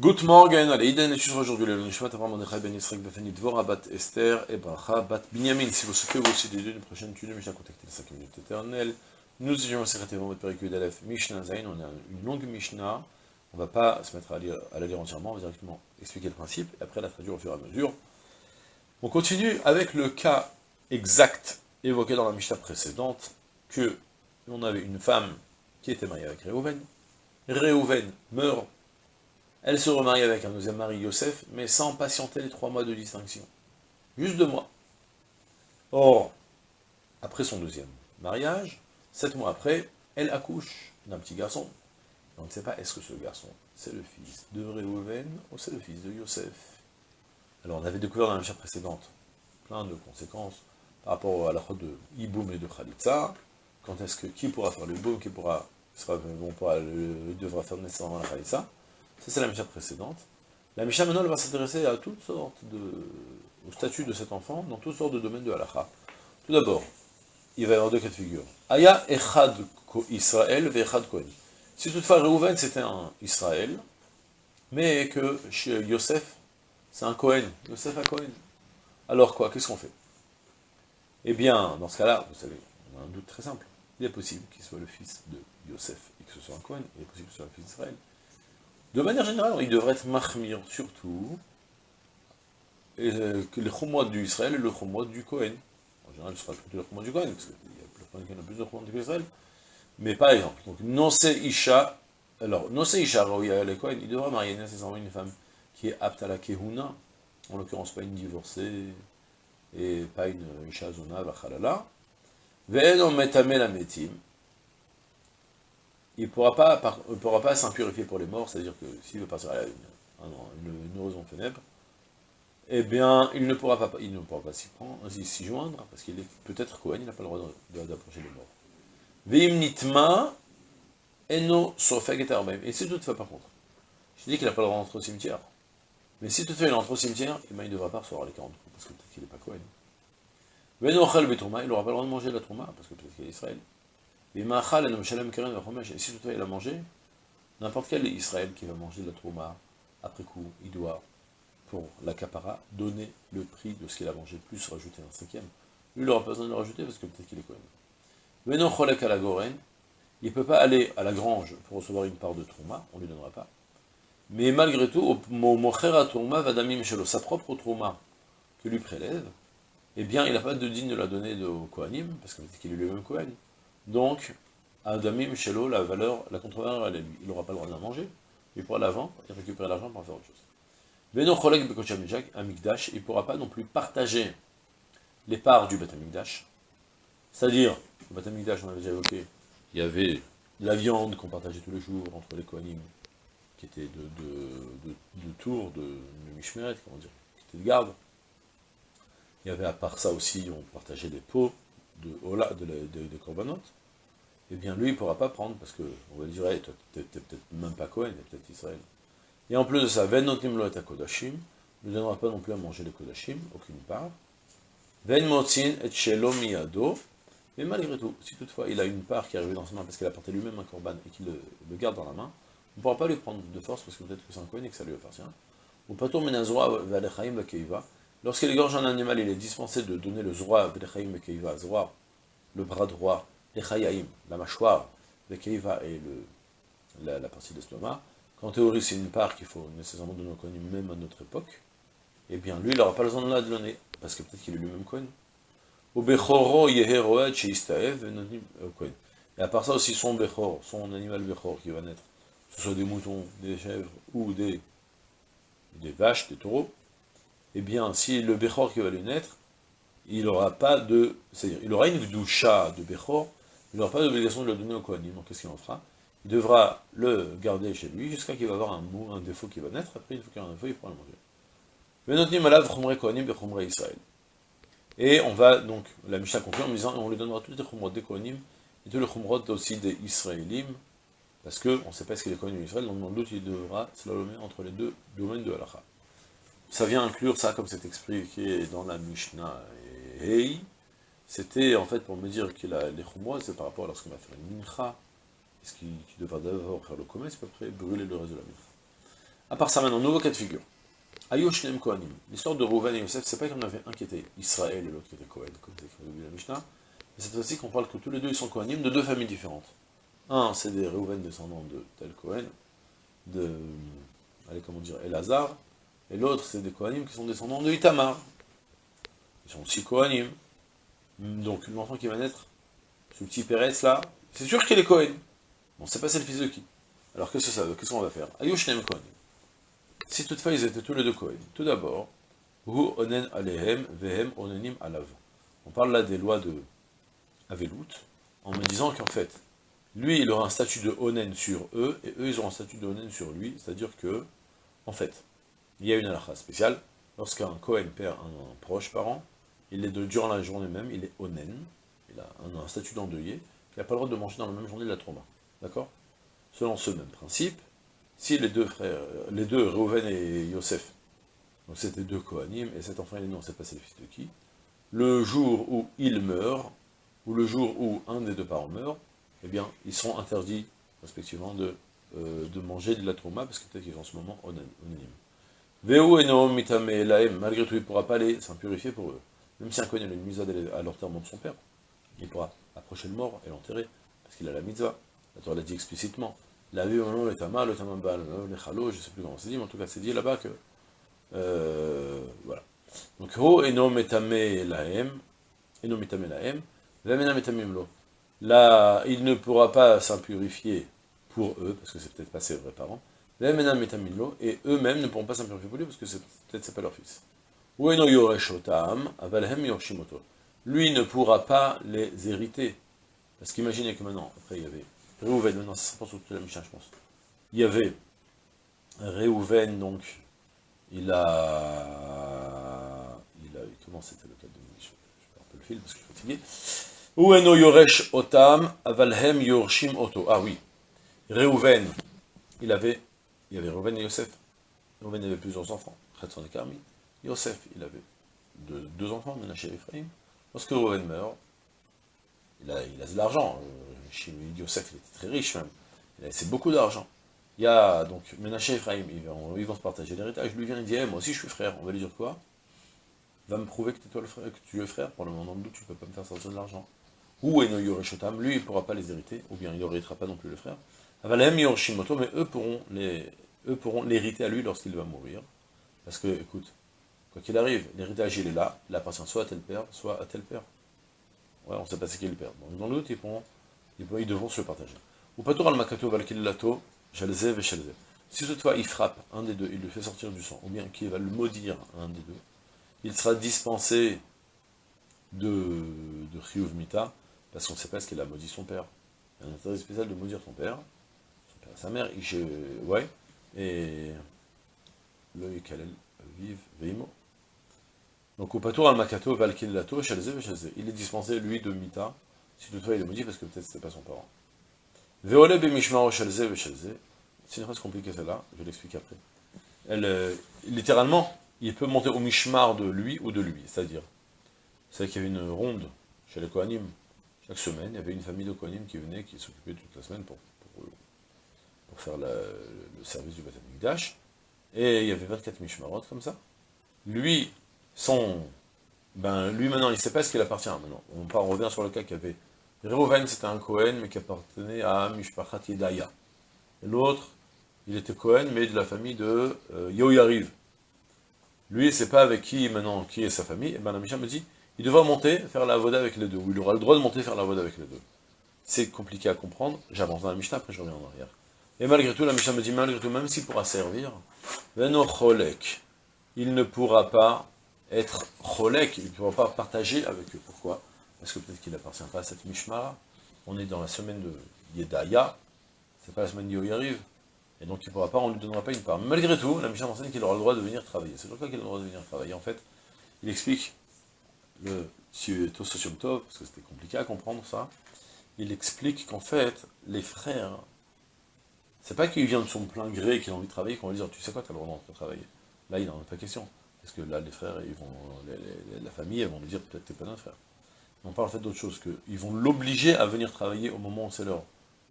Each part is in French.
Good morning, allez, Iden et aujourd'hui le Nishmat Avram Ben Yisrael Befeni Dvora Bat Esther et Bracha Bat Binyamin. Si vous souhaitez vous aussi des deux, une prochaine tune, Mishnah contactez les 5 minutes éternelles. Nous étions secrétaire votre péricule d'Alef Mishnah Zain, on a une longue Mishnah. On ne va pas se mettre à, lire, à la lire entièrement, on va directement expliquer le principe et après la traduire au fur et à mesure. On continue avec le cas exact évoqué dans la Mishnah précédente que on avait une femme qui était mariée avec Réhouven. Réhouven meurt elle se remarie avec un deuxième mari, Yosef, mais sans patienter les trois mois de distinction. Juste deux mois. Or, après son deuxième mariage, sept mois après, elle accouche d'un petit garçon. On ne sait pas, est-ce que ce garçon, c'est le fils de Réhouven ou c'est le fils de Yosef? Alors, on avait découvert dans la chapitre précédente plein de conséquences par rapport à la faute de Iboum et de Khalitsa. Quand est-ce que, qui pourra faire le Iboum, qui pourra, sera, bon, pourra, le, devra faire nécessairement la Khalitsa? Ça, c'est la Misha précédente. La Misha, maintenant, elle va s'intéresser à toutes sortes de... au statut de cet enfant, dans toutes sortes de domaines de halakha. Tout d'abord, il va y avoir deux cas de figure. Aya echad Israël ve echad Kohen. Si toutefois Reuven c'était un Israël, mais que chez Yosef, c'est un Kohen. Yosef a Kohen. Alors quoi Qu'est-ce qu'on fait? Eh bien, dans ce cas-là, vous savez, on a un doute très simple. Il est possible qu'il soit le fils de Yosef et que ce soit un Kohen. Il est possible que ce soit le fils d'Israël. De manière générale, il devrait être mahmir surtout euh, que le chumot du Israël et le chumot du Kohen. En général, ce sera plutôt le chumot du Kohen, parce qu'il y a plus de chumot du Israël. Mais par exemple, donc, Nose Isha, alors, Nose Isha, le Kohen, il devra marier nécessairement une femme qui est apte à la Kehuna, en l'occurrence pas une divorcée, et pas une Isha Zona, Vachalala. Ve'en metame la metim, il ne pourra pas, pourra pas s'impurifier pour les morts, c'est-à-dire que s'il veut partir à une, une, une heureuse funèbre, eh bien, il ne pourra pas, il ne pourra pas s'y s'y joindre, parce qu'il est peut-être Cohen, il n'a pas le droit d'approcher les morts. Veim nitma, eno et si toutefois, par contre, je dis qu'il n'a pas le droit d'entrer au cimetière, mais si toutefois il entre au cimetière, eh bien, il ne devra pas recevoir les 40 coups, parce que peut-être qu'il n'est pas Cohen. Venochel betrouma, il n'aura pas le droit de manger la trouma, parce que peut-être qu'il est Israël. Et si toutefois il a mangé, n'importe quel Israël qui va manger de la trouma, après coup, il doit, pour l'acapara, donner le prix de ce qu'il a mangé, plus rajouter un cinquième. Lui, il n'aura pas besoin de le rajouter parce que peut-être qu'il est même. Mais non, il ne peut pas aller à la grange pour recevoir une part de trouma, on ne lui donnera pas. Mais malgré tout, vadamim shelo, sa propre trouma que lui prélève, eh bien, il n'a pas de digne de la donner au Kohanim, parce qu'il est lui-même Kohen. Donc, Adamim Shelo, la valeur, la contre-valeur, elle est lui. Il n'aura pas le droit de la manger, il pourra la vendre et récupérer l'argent pour faire autre chose. Beno Cholek Bekoch Amigdash, il ne pourra pas non plus partager les parts du Beth Amigdash. C'est-à-dire, le Beth Amigdash, on avait déjà évoqué, il y avait la viande qu'on partageait tous les jours entre les Kohanim, qui était de, de, de, tour, de, de Mishmeret, comment dire, qui était de garde. Il y avait à part ça aussi, on partageait des pots, de Ola, de, de, de Korbanot, eh bien lui, il ne pourra pas prendre, parce que on va dire, hey, toi, t'es peut-être même pas Cohen, t'es peut-être Israël. Et en plus de ça, Ven notim lo Kodashim, ne donnera pas non plus à manger les Kodashim, aucune part. Ven motzin et shelo miyado, mais malgré tout, si toutefois il a une part qui est arrivée dans sa main parce qu'il a porté lui-même un korban et qu'il le, garde dans la main, on ne pourra pas lui prendre de force parce que peut-être que c'est un Cohen et que ça lui appartient. Ou pato menazroa valechaim bakeiva, Lorsqu'il égorge un animal, il est dispensé de donner le zroa, le bras droit, la mâchoire, le keiva et la, partie de l'estomac. Qu'en théorie, c'est une part qu'il faut nécessairement donner au Kohen, même à notre époque, eh bien, lui, il n'aura pas besoin de la donner, parce que peut-être qu'il est lui-même Kohen. Et à part ça aussi, son bechor, son animal bechor qui va naître, que ce soit des moutons, des chèvres ou des vaches, des taureaux, eh bien, si le Bechor qui va lui naître, il n'aura pas de... C'est-à-dire, il aura une doucha de Bechor, il n'aura pas d'obligation de le donner au Kohanim. Donc, qu'est-ce qu'il en fera? Il devra le garder chez lui jusqu'à qu'il va avoir un, un défaut qui va naître, après, il faut qu'il y ait un défaut, il pourra le manger. Et on va donc, la Mishnah conclut en disant, on lui donnera toutes les chumrot des Kohanim, et tous les chumrot aussi des Israélim, parce qu'on ne sait pas ce qu'il est Kohanim d'Israël, donc dans le doute, il devra slalomer entre les deux domaines de Halacha ça vient inclure ça, comme c'est expliqué dans la Mishnah Hey, c'était en fait pour me dire que les chumrois, c'est par rapport à lorsqu'on va faire une mincha, est-ce qu'il devra d'abord faire le commerce, puis après brûler le reste de la mincha? À part ça maintenant, nouveau cas de figure. Ayoshnem Kohanim. L'histoire de Rouven et Yosef, c'est pas qu'on avait un qui était Israël et l'autre qui était Kohen, comme c'est écrit dans la Mishnah. Mais cette fois-ci qu'on parle que tous les deux ils sont Kohanim de deux familles différentes. Un, c'est des Rouven descendants de tel Kohen, de, allez, comment dire, Elazar, et l'autre, c'est des Kohanim qui sont descendants de Itamar. Ils sont aussi Kohanim. Donc, l'enfant qui va naître, ce petit Pérez là, c'est sûr qu'il est Kohen. Bon, c'est pas c'est le fils de qui? Alors, qu'est-ce que ça veut? Qu'est-ce qu'on va faire? Ayoshnem Kohanim. Si toutefois ils étaient tous les deux Kohen, tout d'abord, onen alehem vehem onenim alav. On parle là des lois de Avelout, en me disant qu'en fait, lui, il aura un statut de onen sur eux, et eux, ils auront un statut de onen sur lui, c'est-à-dire que, en fait, il y a une halakha spéciale, lorsqu'un Kohen perd un, proche parent, il est de, durant la journée même, il est onen, il a un, statut d'endeuillé, il n'a pas le droit de manger dans la même journée de la trauma. D'accord? Selon ce même principe, si les deux frères, les deux, Reuven et Yosef, donc c'était deux Kohanim, et cet enfant il est né, on pas c'est le fils de qui, le jour où il meurt, ou le jour où un des deux parents meurt, eh bien, ils seront interdits, respectivement, de, euh, manger de la trauma, parce que peut-être qu'ils sont en ce moment anonymes. Veo et Noam mitame laem, malgré tout, il ne pourra pas aller s'impurifier pour eux. Même si un Kohen a une mitzvah à l'enterrement de son père, il pourra approcher le mort et l'enterrer, parce qu'il a la mitzvah. La Torah l'a dit explicitement. La vie au le tama, le tamambal, le chalo, je ne sais plus comment c'est dit, mais en tout cas c'est dit là-bas que... Euh, voilà. Donc, ho eno metame laem, eno metame laem, vamena metamim lo. Là, il ne pourra pas s'impurifier pour eux, parce que c'est peut-être pas ses vrais parents, et eux-mêmes ne pourront pas s'impurifier pour lui, parce que peut-être c'est pas leur fils. Lui ne pourra pas les hériter. Parce qu'imaginez que maintenant, après il y avait Réhouven, non, ça se sur toute la Mishnah, je pense. Il y avait Réhouven, donc, il a... Il a... Comment c'était le cas de... Je, je perds un peu le fil parce que je suis fatigué. Yoresh otam, avalhem yorshim oto. Ah oui. Réhouven, il avait... Il y avait Réhouven et Yosef. Réhouven avait plusieurs enfants. Khatson et Karmi. Yosef, il avait deux, enfants, Menaché et Ephraim. Lorsque Réhouven meurt, il a, il a de l'argent. Euh, Yosef, il était très riche même, il a laissé beaucoup d'argent. Il y a donc Menaché et Ephraim, ils vont, se partager l'héritage, lui vient, il dit, moi aussi je suis frère, on va lui dire quoi? Va me prouver que, es le frère, tu es frère, pour le moment tu ne peux pas me faire sortir de l'argent. Ou Eno Yoreshotam, lui il ne pourra pas les hériter, ou bien il n'héritera pas non plus le frère. Yorshimoto, mais eux pourront les eux pourront l'hériter à lui lorsqu'il va mourir. Parce que, écoute, quoi qu'il arrive, l'héritage il est là, il appartient soit à tel père, soit à tel père. Ouais, on ne sait pas c'est qui le père. Donc dans le doute, ils pourront ils devront se partager. Ou pas al makato valkillato, shalzev et shalzev. Si il frappe un des deux, il le fait sortir du sang, ou bien qu'il va le maudire un des deux, il sera dispensé de, de Mita, parce qu'on ne sait pas ce qu'il a maudit son père. Il y a un intérêt spécial de maudire son père sa mère, ouais, et le Yikalel vive Veimo. Donc, au patour al makato valkillato, shalzev et shalzev. Il est dispensé, lui, de Mita, si toutefois il est maudit, parce que peut-être c'était pas son parent. Veole bemishmaro shalze veshalze. C'est une phrase compliquée celle-là, je l'explique après. Elle, euh, littéralement, il peut monter au mishmar de lui ou de lui, c'est-à-dire, c'est qu'il y avait une ronde chez les Kohanim. Chaque semaine, il y avait une famille de Kohanim qui venait, qui s'occupait toute la semaine pour, pour, faire le service du baptême Dash. Et il y avait 24 mishmarot comme ça. Lui, son, ben, lui maintenant, il ne sait pas ce qu'il appartient maintenant. On, part, on revient sur le cas qu'il y avait Reuven, c'était un Cohen, mais qui appartenait à Mishpachat Yedaya. L'autre, il était Cohen, mais de la famille de euh, Yoyariv. Lui, c'est pas avec qui, maintenant, qui est sa famille. Et ben la Mishnah me dit, il devra monter, faire la voda avec les deux, ou il aura le droit de monter, faire la voda avec les deux. C'est compliqué à comprendre, j'avance dans la Mishnah, après je reviens en arrière. Et malgré tout, la Mishnah me dit, malgré tout, même s'il pourra servir, il ne pourra pas être cholek, il ne pourra pas partager avec eux. Pourquoi? Parce que peut-être qu'il n'appartient pas à cette Mishmara. On est dans la semaine de Yedaya, c'est pas la semaine d'Yoyariv, et donc il ne pourra pas, on ne lui donnera pas une part. Malgré tout, la Mishnah enseigne qu'il aura le droit de venir travailler. C'est pourquoi qu'il a le droit de venir travailler. En fait, il explique, le Tososium Tov, parce que c'était compliqué à comprendre ça, il explique qu'en fait, les frères, c'est pas qu'il vient de son plein gré qu'il a envie de travailler, qu'on va lui dire, tu sais quoi, tu as le droit de travailler. Là, il n'en a pas question. Parce que là, les frères, ils vont, la famille, elles vont lui dire, peut-être t'es pas notre frère on parle en fait d'autre chose, qu'ils vont l'obliger à venir travailler au moment où c'est leur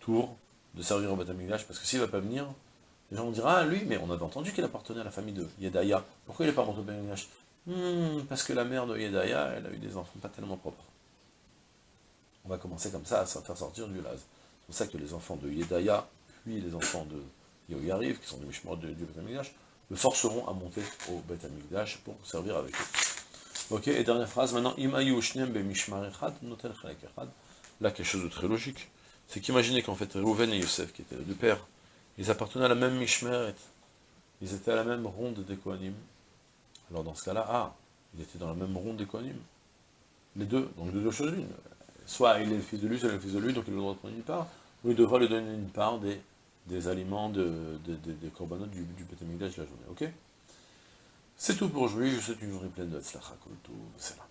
tour de servir au Batamigdash, parce que s'il ne va pas venir, Les gens vont dire, ah lui, mais on avait entendu qu'il appartenait à la famille de Yedaya. Pourquoi il n'est pas monté au Betamigdash hmm, Parce que la mère de Yedaya, elle a eu des enfants pas tellement propres. On va commencer comme ça à faire sortir du laz. C'est pour ça que les enfants de Yedaya, puis les enfants de Yoyariv, qui sont des Mishmor du Betamigdash, le forceront à monter au Betamigdash pour servir avec eux. Ok, et dernière phrase maintenant. Là, quelque chose de très logique. C'est qu'imaginez qu'en fait, Rouven et Yosef, qui étaient les deux pères, ils appartenaient à la même Mishmeret. Ils étaient à la même ronde des Kohanim. Alors dans ce cas-là, ah, ils étaient dans la même ronde des Kohanim. Les deux, donc de deux choses l'une. Soit il est le fils de lui, soit il est le fils de lui, donc il a le droit de prendre une part, ou il devra lui donner une part des, des aliments, de, des corbanotes du, du de la journée. Ok? C'est tout pour aujourd'hui, je vous souhaite une journée pleine de Tzlacha Kolto, c'est là.